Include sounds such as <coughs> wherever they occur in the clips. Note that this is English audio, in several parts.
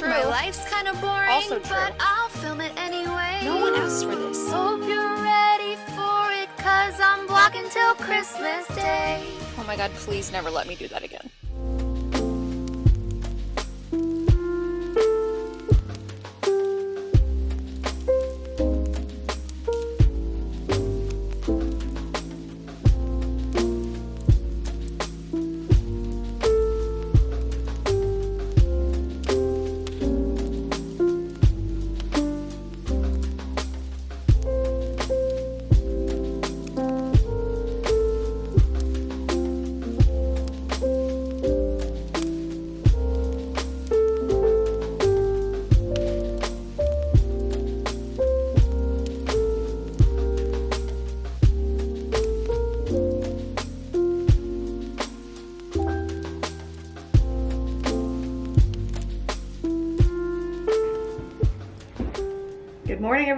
true. My life's kind of boring, Also true. but I'll film it anyway. No one asked for this. Hope you're ready for it, cause I'm vlogging till Christmas Day. Oh my god, please never let me do that again.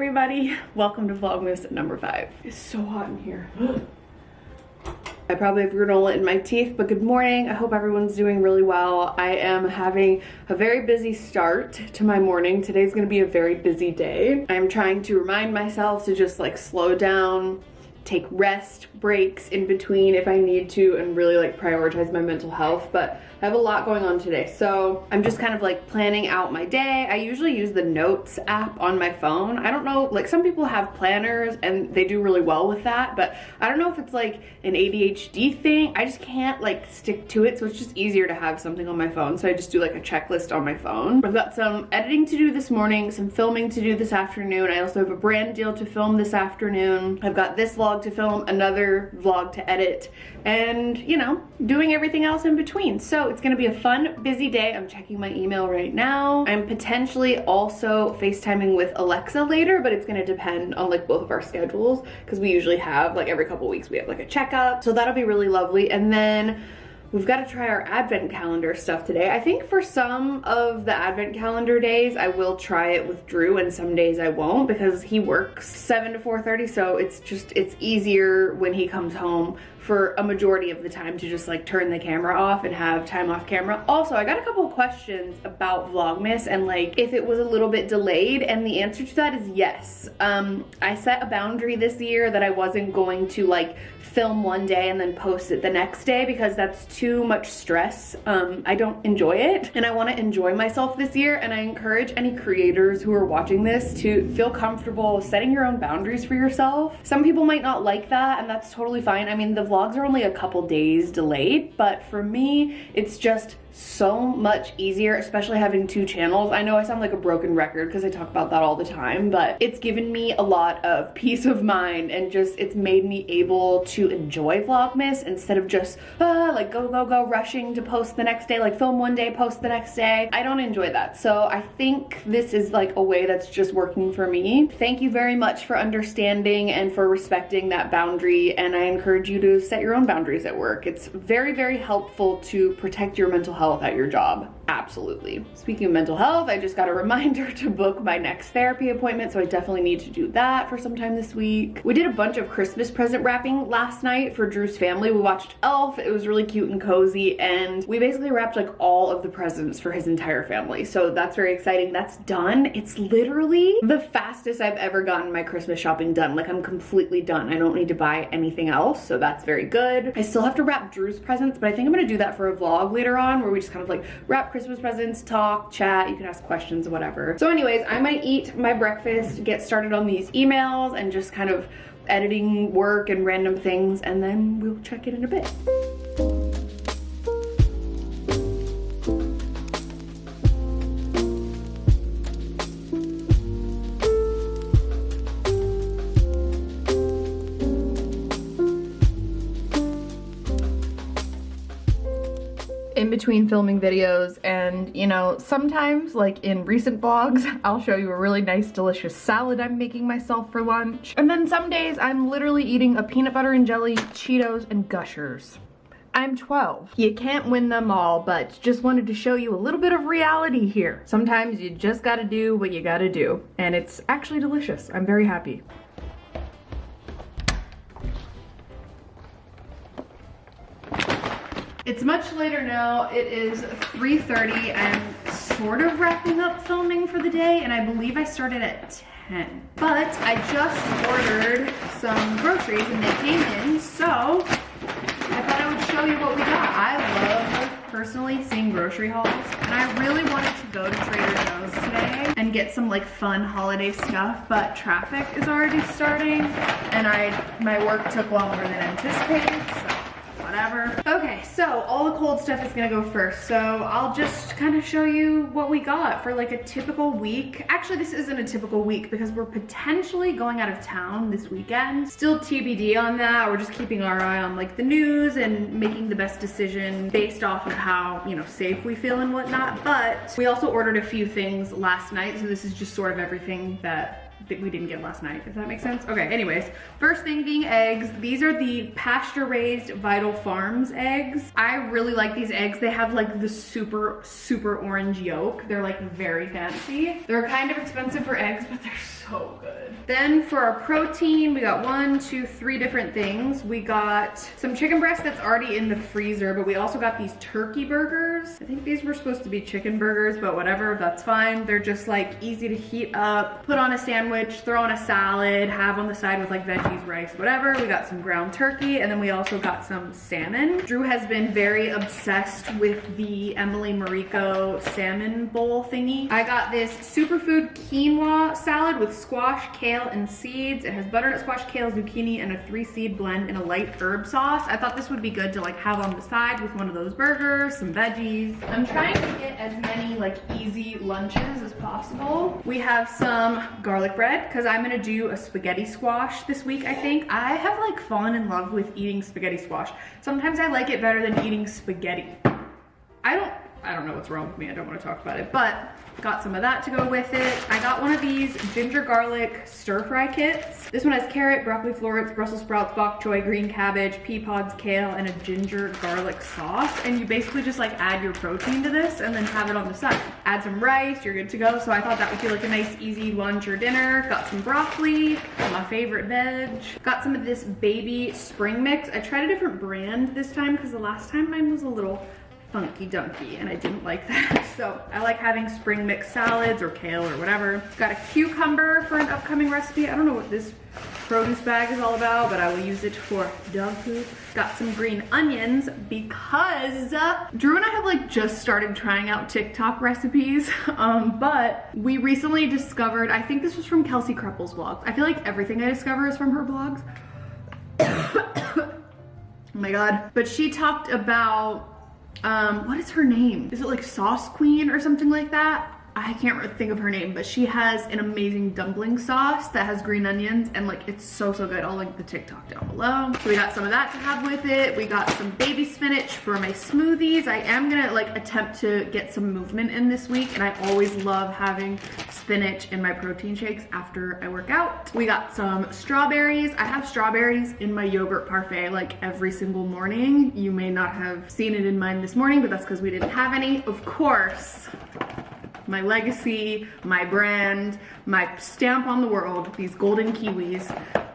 Everybody. Welcome to Vlogmas number five. It's so hot in here. <gasps> I probably have granola in my teeth, but good morning. I hope everyone's doing really well. I am having a very busy start to my morning. Today's gonna be a very busy day. I'm trying to remind myself to just like slow down, take rest breaks in between if I need to and really like prioritize my mental health but I have a lot going on today. So I'm just kind of like planning out my day. I usually use the notes app on my phone. I don't know like some people have planners and they do really well with that but I don't know if it's like an ADHD thing. I just can't like stick to it so it's just easier to have something on my phone so I just do like a checklist on my phone. I've got some editing to do this morning some filming to do this afternoon. I also have a brand deal to film this afternoon. I've got this vlog to film another vlog to edit and you know doing everything else in between. So it's gonna be a fun busy day. I'm checking my email right now. I'm potentially also facetiming with alexa later but it's gonna depend on like both of our schedules because we usually have like every couple weeks we have like a checkup. So that'll be really lovely. And then We've got to try our advent calendar stuff today. I think for some of the advent calendar days, I will try it with Drew and some days I won't because he works 7 to 4.30 so it's just, it's easier when he comes home for a majority of the time to just like turn the camera off and have time off camera. Also, I got a couple questions about Vlogmas and like if it was a little bit delayed and the answer to that is yes. Um, I set a boundary this year that I wasn't going to like film one day and then post it the next day because that's too much stress. Um, I don't enjoy it and I want to enjoy myself this year and I encourage any creators who are watching this to feel comfortable setting your own boundaries for yourself. Some people might not like that and that's totally fine. I mean, the vlogs are only a couple days delayed, but for me, it's just so much easier, especially having two channels. I know I sound like a broken record because I talk about that all the time, but it's given me a lot of <laughs> peace of mind and just it's made me able to enjoy Vlogmas instead of just ah, like go, go, go rushing to post the next day, like film one day, post the next day. I don't enjoy that. So I think this is like a way that's just working for me. Thank you very much for understanding and for respecting that boundary. And I encourage you to set your own boundaries at work. It's very, very helpful to protect your mental health at your job. Absolutely. Speaking of mental health, I just got a <laughs> reminder to book my next therapy appointment, so I definitely need to do that for sometime this week. We did a bunch of Christmas present wrapping last night for Drew's family. We watched Elf, it was really cute and cozy, and we basically wrapped like all of the presents for his entire family. So that's very exciting. That's done. It's literally the fastest I've ever gotten my Christmas shopping done. Like I'm completely done. I don't need to buy anything else, so that's very good. I still have to wrap Drew's presents, but I think I'm gonna do that for a vlog later on where we just kind of like wrap Christmas presents, talk, chat, you can ask questions, whatever. So anyways, I might eat my breakfast, get started on these emails and just kind of editing work and random things and then we'll check it in a bit. Between filming videos and you know sometimes like in recent vlogs <laughs> I'll show you a really nice delicious salad I'm making myself for lunch and then some days I'm literally eating a peanut butter and jelly Cheetos and Gushers I'm 12. You can't win them all, but just wanted to show you a little bit of reality here. Sometimes you just gotta do what you gotta do, and it's actually delicious. I'm very happy. It's much later now. It is 3.30. I'm sort of wrapping up filming for the day and I believe I started at 10. But I just ordered some groceries and they came in, so I thought I would show you what we got. I love personally seeing grocery hauls and I really wanted to go to Trader Joe's today and get some like fun holiday stuff but traffic is already starting and I my work took longer than anticipated so whatever. Okay, so all the cold stuff is gonna go first. So I'll just kind of show you what we got for like a typical week. Actually, this isn't a typical week because we're potentially going out of town this weekend. Still TBD on that. We're just keeping our eye on like the news and making the best decision based off of how, you know, safe we feel and whatnot. But we also ordered a few things last night. So this is just sort of everything that that we didn't get last night, if that makes sense. Okay, anyways, first thing being eggs. These are the pasture raised Vital Farms eggs. I really like these eggs. They have like the super, super orange yolk. They're like very fancy. They're kind of expensive for eggs, but they're so good. Then for our protein, we got one, two, three different things. We got some chicken breast that's already in the freezer, but we also got these turkey burgers. I think these were supposed to be chicken burgers, but whatever, that's fine. They're just like easy to heat up, put on a sandwich, throw on a salad, have on the side with like veggies, rice, whatever. We got some ground turkey, and then we also got some salmon. Drew has been very obsessed with the Emily Mariko salmon bowl thingy. I got this superfood quinoa salad with squash, kale, and seeds. It has butternut squash, kale, zucchini, and a three seed blend in a light herb sauce. I thought this would be good to like have on the side with one of those burgers, some veggies. I'm trying to get as many like easy lunches as possible. We have some garlic bread because I'm gonna do a spaghetti squash this week, I think. I have like fallen in love with eating spaghetti squash. Sometimes I like it better than eating spaghetti. I don't I don't know what's wrong with me. I don't want to talk about it, but got some of that to go with it. I got one of these ginger garlic stir fry kits. This one has carrot, broccoli florets, Brussels sprouts, bok choy, green cabbage, pea pods, kale, and a ginger garlic sauce. And you basically just like add your protein to this and then have it on the side. Add some rice, you're good to go. So I thought that would be like a nice easy lunch or dinner. Got some broccoli, my favorite veg. Got some of this baby spring mix. I tried a different brand this time because the last time mine was a little funky dunky and I didn't like that. <laughs> So I like having spring mix salads or kale or whatever. Got a cucumber for an upcoming recipe. I don't know what this produce bag is all about, but I will use it for dog food. Got some green onions because uh, Drew and I have like just started trying out TikTok recipes, <laughs> um, but we recently discovered, I think this was from Kelsey Kreppel's vlog. I feel like everything I discover is from her blogs. <coughs> <coughs> oh my God. But she talked about um, what is her name? Is it like Sauce Queen or something like that? I can't think of her name, but she has an amazing dumpling sauce that has green onions and like it's so, so good. I'll link the TikTok down below. So we got some of that to have with it. We got some baby spinach for my smoothies. I am gonna like attempt to get some movement in this week and I always love having spinach in my protein shakes after I work out. We got some strawberries. I have strawberries in my yogurt parfait like every single morning. You may not have seen it in mine this morning, but that's because we didn't have any. Of course, my legacy, my brand, my stamp on the world, these golden kiwis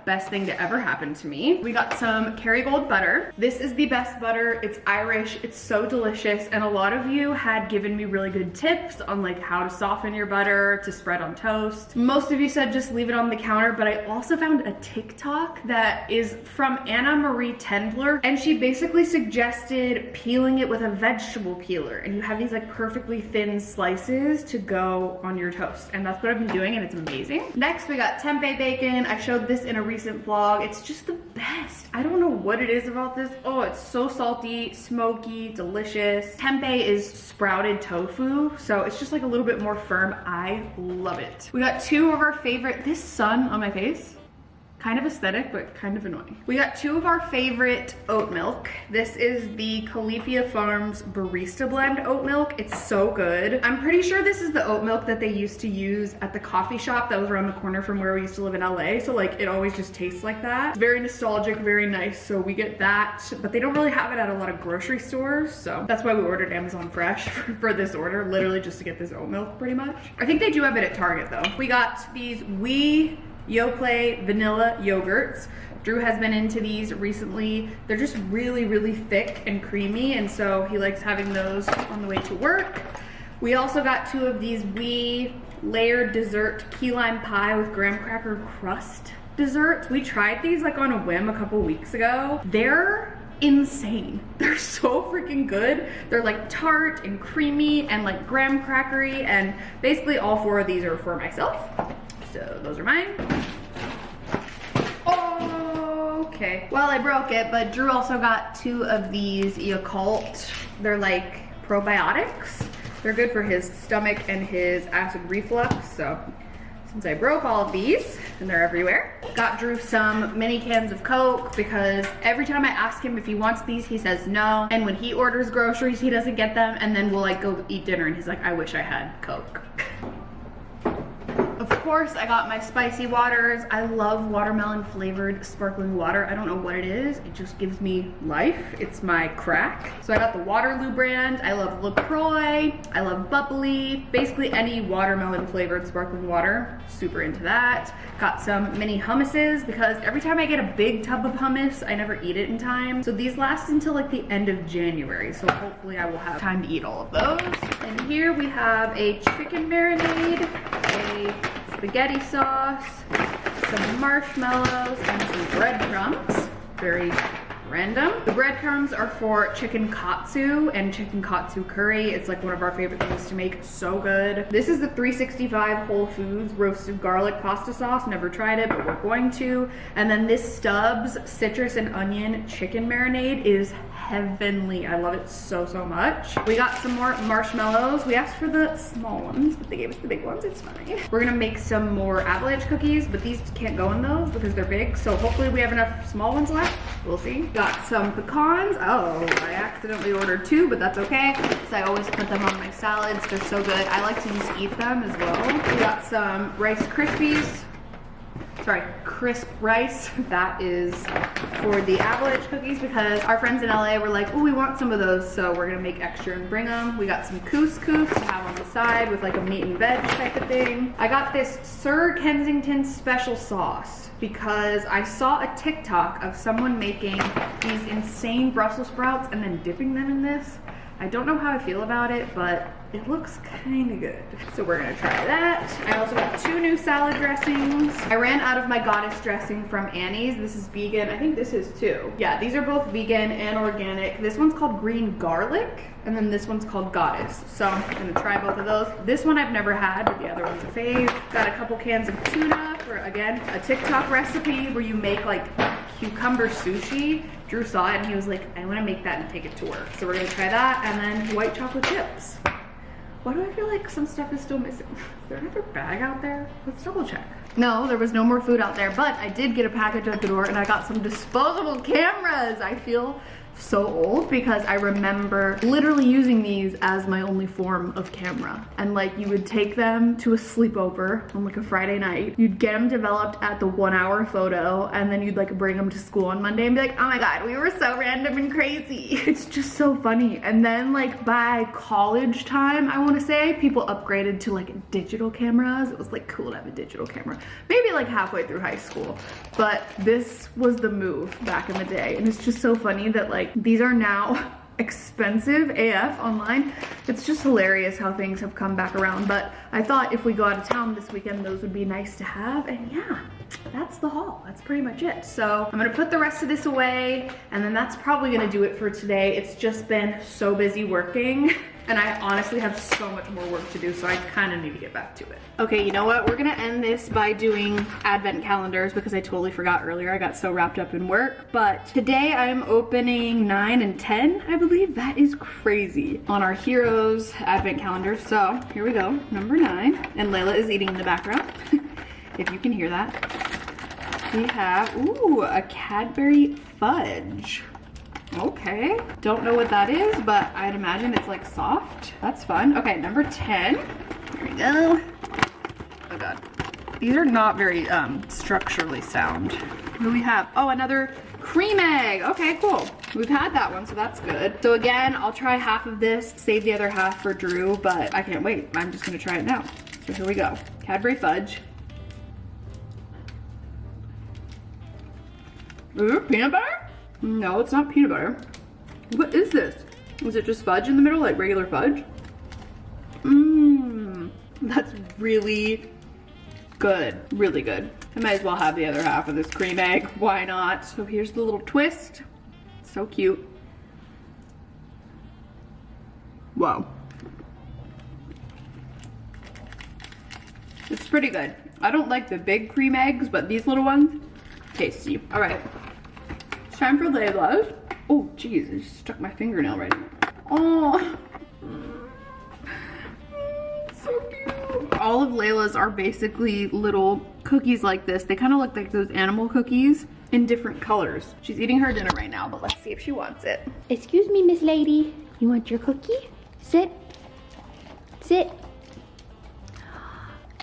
best thing to ever happen to me. We got some Kerrygold butter. This is the best butter. It's Irish. It's so delicious. And a lot of you had given me really good tips on like how to soften your butter to spread on toast. Most of you said just leave it on the counter, but I also found a TikTok that is from Annamarie Tendler. And she basically suggested peeling it with a vegetable peeler. And you have these like perfectly thin slices to go on your toast. And that's what I've been doing and it's amazing. Next, we got tempeh bacon. I showed this in a recent vlog. It's just the best. I don't know what it is about this. Oh, it's so salty, smoky, delicious. Tempeh is sprouted tofu, so it's just like a little bit more firm. I love it. We got two of our favorite, this sun on my face kind of aesthetic, but kind of annoying. We got two of our favorite oat milk. This is the Califia Farms Barista Blend oat milk. It's so good. I'm pretty sure this is the oat milk that they used to use at the coffee shop that was around the corner from where we used to live in LA. So like it always just tastes like that. It's very nostalgic, very nice. So we get that, but they don't really have it at a lot of grocery stores. So that's why we ordered Amazon Fresh <laughs> for this order, literally just to get this oat milk pretty much. I think they do have it at Target though. We got these Oui Yoplait vanilla yogurts. Drew has been into these recently. They're just really, really thick and creamy, and so he likes having those on the way to work. We also got two of these Oui layered dessert key lime pie with graham cracker crust desserts. We tried these like on a whim a couple weeks ago. They're insane. <laughs> They're so freaking good. They're like tart and creamy and like graham crackery and basically all four of these are for myself. So those are mine. Okay. Well, I broke it, but Drew also got two of these Yakult. They're like probiotics. They're good for his stomach and his acid reflux. So since I broke all of these and they're everywhere, got Drew some mini cans of Coke because every time I ask him if he wants these, he says no. And when he orders groceries, he doesn't get them. And then we'll like go eat dinner and he's like, I wish I had Coke. <laughs> Of course, I got my spicy waters. I love watermelon flavored sparkling water. I don't know what it is. It just gives me life. It's my crack. So I got the Waterloo brand. I love LaCroix. I love bubly. Basically any watermelon flavored sparkling water. Super into that. Got some mini hummuses because every time I get a big tub of hummus, I never eat it in time. So these last until like the end of January. So hopefully I will have time to eat all of those. And here we have a chicken marinade, a spaghetti sauce, some marshmallows, and some breadcrumbs. Very random. The breadcrumbs are for chicken katsu and chicken katsu curry. It's like one of our favorite things to make. So good. This is the 365 Whole Foods roasted garlic pasta sauce. Never tried it, but we're going to. And then this Stubbs citrus and onion chicken marinade is heavenly. I love it so, so much. We got some more marshmallows. We asked for the small ones, but they gave us the big ones. It's fine. We're gonna make some more avalanche cookies, but these can't go in those because they're big. So hopefully we have enough small ones left. We'll see. Got some pecans. Oh, I accidentally ordered two, but that's okay. Because I always put them on my salads. They're so good. I like to just eat them as well. We got some Rice Krispies sorry, crisp rice. <laughs> That is for the avalanche cookies because our friends in LA were like, oh, we want some of those. So we're gonna make extra and bring them. We got some couscous to have on the side with like a meat and veg type of thing. I got this Sir Kensington special sauce because I saw a TikTok of someone making these insane Brussels sprouts and then dipping them in this. I don't know how I feel about it, but it looks kind of good. So we're gonna try that. I also got two new salad dressings. I ran out of my goddess dressing from Annie's. This is vegan. I think this is too. Yeah, these are both vegan and organic. This one's called green garlic, and then this one's called goddess. So I'm gonna try both of those. This one I've never had, but the other one's a fave. Got a couple cans of tuna for, again, a TikTok recipe where you make like cucumber sushi. Drew saw it and he was like, I wanna make that and take it to work. So we're gonna try that and then white chocolate chips. Why do I feel like some stuff is still missing? <laughs> Is there another bag out there? Let's double check. No, there was no more food out there, but I did get a package at the door and I got some disposable cameras. I feel so old because I remember literally using these as my only form of camera. And like you would take them to a sleepover on like a Friday night. You'd get them developed at the one hour photo and then you'd like bring them to school on Monday and be like, oh my God, we were so random and crazy. <laughs> It's just so funny. And then like by college time, I wanna say, people upgraded to like digital cameras. It was like cool to have a digital camera. Maybe like halfway through high school. But this was the move back in the day. And it's just so funny that like these are now <laughs> expensive AF online. It's just hilarious how things have come back around. But I thought if we go out of town this weekend, those would be nice to have. And yeah, that's the haul. That's pretty much it. So I'm gonna put the rest of this away and then that's probably gonna do it for today. It's just been so busy working. <laughs> and I honestly have so much more work to do, so I kind of need to get back to it. Okay, you know what? We're gonna end this by doing advent calendars because I totally forgot earlier. I got so wrapped up in work, but today I'm opening 9 and 10, I believe. That is crazy on our Heroes advent calendar. So here we go, number 9. And Layla is eating in the background, <laughs> if you can hear that. We have, ooh, a Cadbury Fudge. Okay, don't know what that is, but I'd imagine it's like soft. That's fun. Okay, number 10. Here we go. Oh God. These are not very um, structurally sound. What do we have? Oh, another cream egg. Okay, cool. We've had that one, so that's good. So again, I'll try half of this, save the other half for Drew, but I can't wait. I'm just gonna try it now. So here we go. Cadbury Fudge. Ooh, peanut butter? No, it's not peanut butter. What is this? Is it just fudge in the middle, like regular fudge? Mmm, that's really good, really good. I might as well have the other half of this cream egg, why not? So here's the little twist, so cute. Wow. It's pretty good. I don't like the big cream eggs, but these little ones, tasty. All right, it's time for Layla's. Oh, geez, I just stuck my fingernail right in it. Oh, <laughs> so cute. All of Layla's are basically little cookies like this. They kind of look like those animal cookies in different colors. She's eating her dinner right now, but let's see if she wants it. Excuse me, Miss Lady. You want your cookie? Sit. Sit.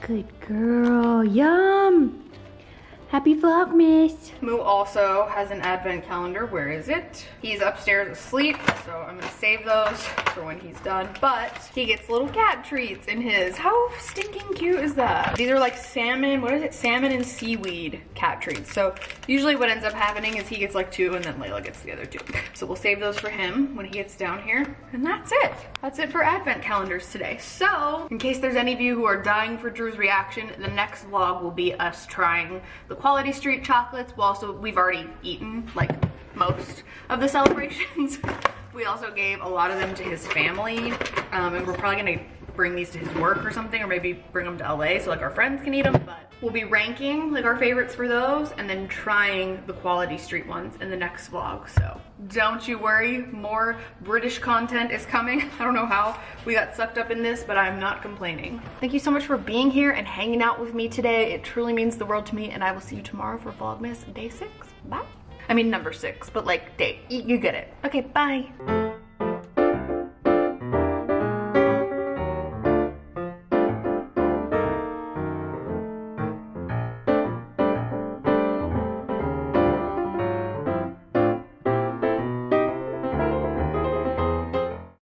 Good girl. Yum. Happy Vlogmas. Moo also has an advent calendar. Where is it? He's upstairs asleep, so I'm gonna save those for when he's done. But he gets little cat treats in his. How stinking cute is that? These are like salmon, what is it? Salmon and seaweed cat treats. So usually what ends up happening is he gets like two and then Layla gets the other two. <laughs> So we'll save those for him when he gets down here. And that's it. That's it for advent calendars today. So in case there's any of you who are dying for Drew's reaction, the next vlog will be us trying the Quality Street chocolates. Well, also we've already eaten like most of the <laughs> celebrations. we also gave a lot of them to his family, um, and we're probably gonna bring these to his work or something, or maybe bring them to LA so like our friends can eat them. But we'll be ranking like our favorites for those, and then trying the Quality Street ones in the next vlog. So don't you worry, more British content is coming. <laughs> I don't know how we got sucked up in this, but I'm not complaining. Thank you so much for being here and hanging out with me today. It truly means the world to me, and I will see you tomorrow for Vlogmas Day 6. Bye. I mean number 6, but like day. You get it. Okay, bye.